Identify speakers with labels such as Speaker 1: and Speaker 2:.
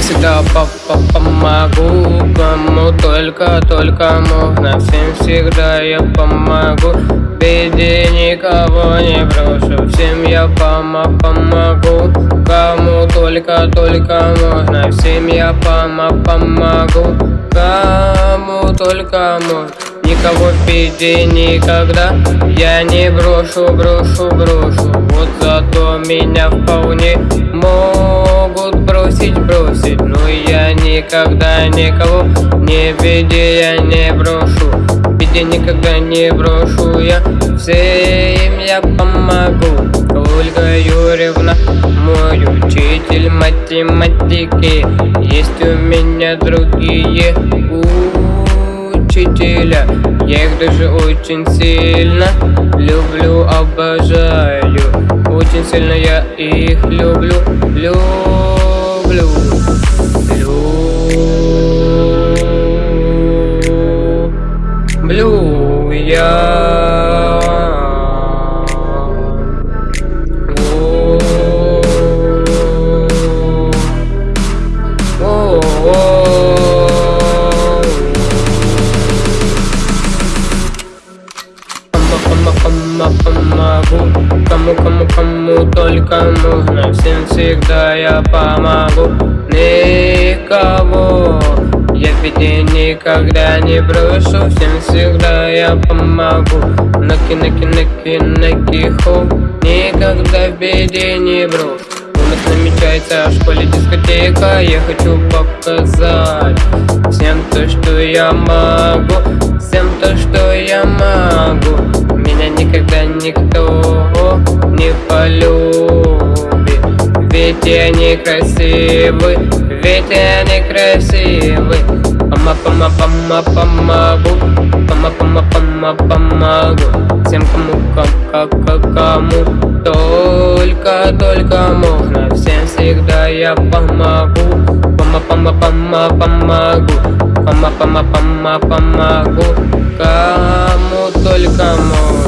Speaker 1: всегда папа помогу Кому только, только можно. Всем всегда я помогу. Беде никого не брошу. Всем я пома помогу. Кому только, только можно. Всем я пома помогу. Кому только можно. Никого в беде никогда Я не брошу, брошу, брошу. Вот зато меня вполне могут бросить, бросить Но я никогда никого не в беде я не брошу. В беде никогда не брошу я. Всем я помогу. Ольга Юрьевна, мой учитель математики. Есть у меня другие учителя. Я их даже очень сильно люблю, обожаю. Очень сильно я их люблю, люблю Люблю я. Помогу Кому, кому, кому только нужно Всем всегда я помогу беде никогда не брошу Всем всегда я помогу. Наки, наки, наки, наки, хо Никогда в беде не брошу У нас намечается в школе дискотека Я хочу показать Всем то, что я могу. Всем то, что я могу. Меня никогда никто не полюбит. Ведь я не красивый, ведь я не Пама, пама, пама, помогу Пама, пама, пама, помогу Всем кому, как, как, кому Только, только можно Всем всегда я помогу. Пама, пама, пама, помогу Пама, пама, пама, помогу Кому только можно